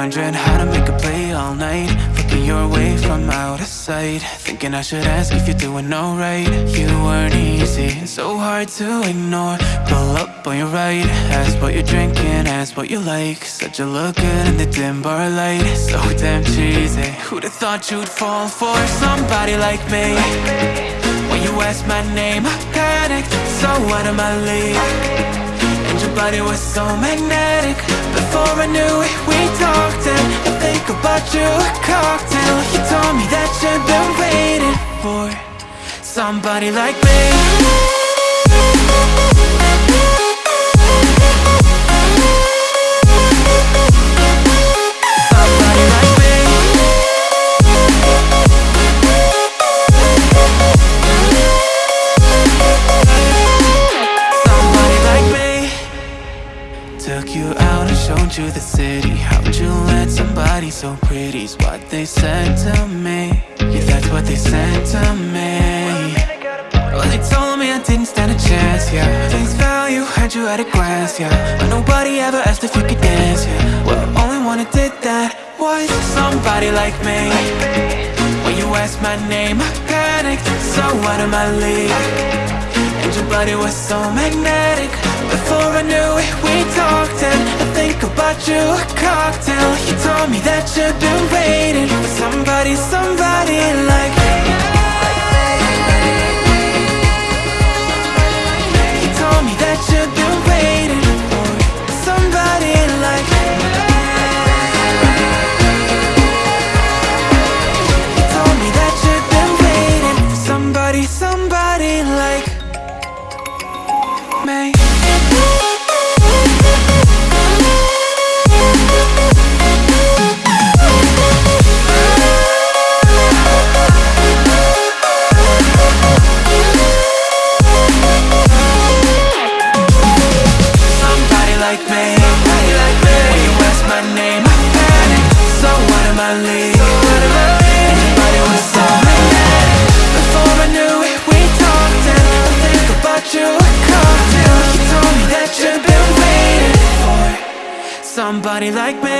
Wondering how to make a play all night. Looking your way from out of sight. Thinking I should ask if you're doing alright. You weren't easy, so hard to ignore. Pull up on your right Ask what you're drinking, ask what you like. Said you look good in the dim bar light. So damn cheesy Who'd have thought you'd fall for somebody like me? When you asked my name, I panicked So out of my league your body was so magnetic. Before I knew it, we talked And I think about you, a cocktail. You told me that you've been waiting for Somebody like me at a glance, yeah. But nobody ever asked if you could dance, yeah. Well, only one who did that was somebody like me. When you asked my name, I panicked So out of my league. And your body was so magnetic. Before I knew it, we talked And I think about you, a cocktail. You told me that you've been waiting For somebody, somebody like me that been waiting Somebody like me